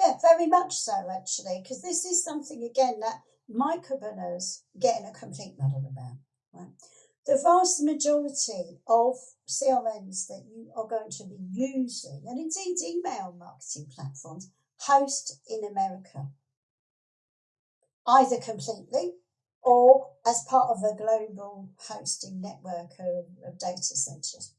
Yeah, very much so, actually, because this is something, again, that micropreneurs getting a complete muddle about. Right? The vast majority of CRMs that you are going to be using, and indeed email marketing platforms, host in America, either completely or as part of a global hosting network of, of data centers.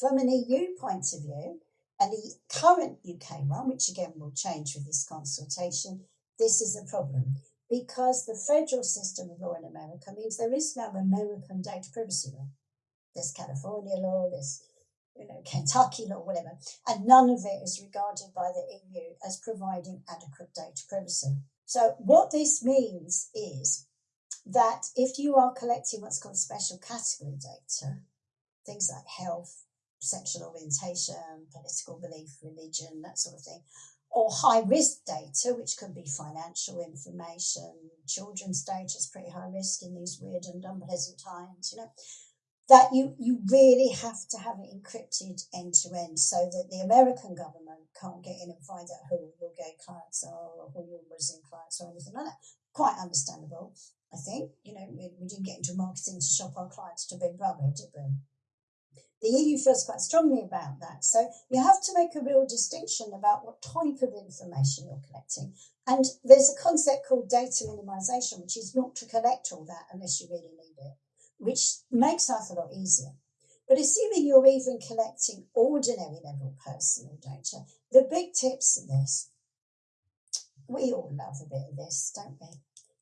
From an EU point of view, and the current UK one, which again will change with this consultation, this is a problem because the federal system of law in America means there is no American data privacy law. There's California law, there's you know, Kentucky law, whatever, and none of it is regarded by the EU as providing adequate data privacy. So what this means is that if you are collecting what's called special category data, things like health, sexual orientation, political belief, religion, that sort of thing, or high risk data, which could be financial information, children's data is pretty high risk in these weird and unpleasant times, you know, that you, you really have to have it encrypted end to end so that the American government can't get in and find out who your gay clients are or who your Muslim clients are or anything like that. Quite understandable, I think. You know, we, we didn't get into marketing to shop our clients to Big Brother, did we? The EU feels quite strongly about that. So you have to make a real distinction about what type of information you're collecting. And there's a concept called data minimization, which is not to collect all that unless you really need it, which makes life a lot easier. But assuming you're even collecting ordinary level personal data, the big tips in this, we all love a bit of this, don't we?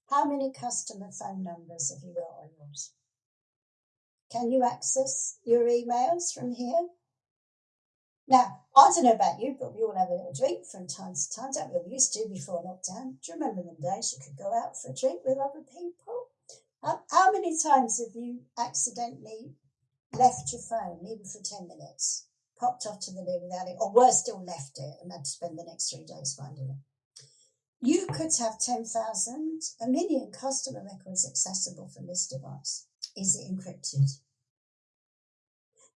How many customer phone numbers have you got on yours? Can you access your emails from here? Now, I don't know about you, but we all have a little drink from time to time, don't we? We used to before lockdown. Do you remember them days you could go out for a drink with other people? How, how many times have you accidentally left your phone, even for 10 minutes, popped off to the loo without it, or worse still, left it and had to spend the next three days finding it? You could have 10,000, a million customer records accessible from this device. Is it encrypted?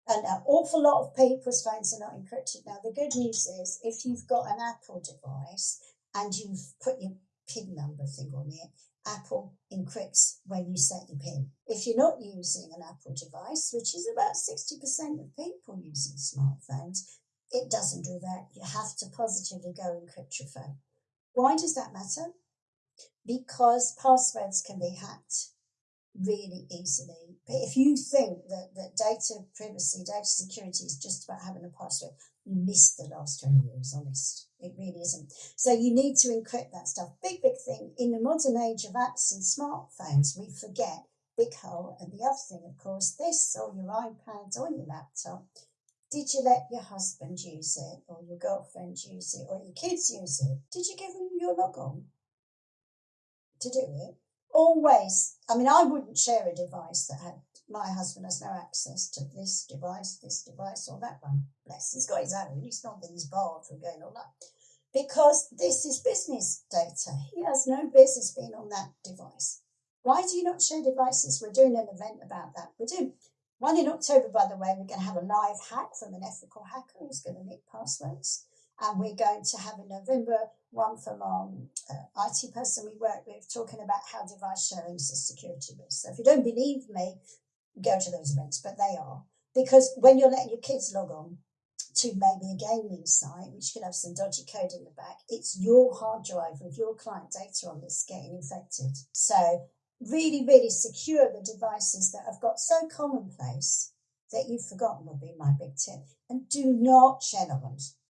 And an awful lot of people's phones are not encrypted. Now, the good news is if you've got an Apple device and you've put your PIN number thing on it, Apple encrypts when you set your PIN. If you're not using an Apple device, which is about 60% of people using smartphones, it doesn't do that. You have to positively go encrypt your phone. Why does that matter? Because passwords can be hacked really easily. But if you think that, that data privacy, data security is just about having a password, you missed the last 20 years, honest. It really isn't. So you need to encrypt that stuff. Big, big thing. In the modern age of apps and smartphones, we forget big hole. And the other thing, of course, this or your iPad or your laptop. Did you let your husband use it or your girlfriend use it or your kids use it? Did you give them your log on to do it? Always, I mean, I wouldn't share a device that had my husband has no access to this device, this device, or that one. Bless, he's got his own. It's not that he's barred from going on that. Because this is business data. He has no business being on that device. Why do you not share devices? We're doing an event about that. We're doing one in October, by the way. We're going to have a live hack from an ethical hacker who's going to make passwords. And we're going to have in November one from our uh, IT person we work with talking about how device sharing is a security risk. So if you don't believe me, go to those events, but they are. Because when you're letting your kids log on to maybe a gaming site, which can have some dodgy code in the back, it's your hard drive with your client data on that's getting infected. So really, really secure the devices that have got so commonplace that you've forgotten would be my big tip. And do not share logons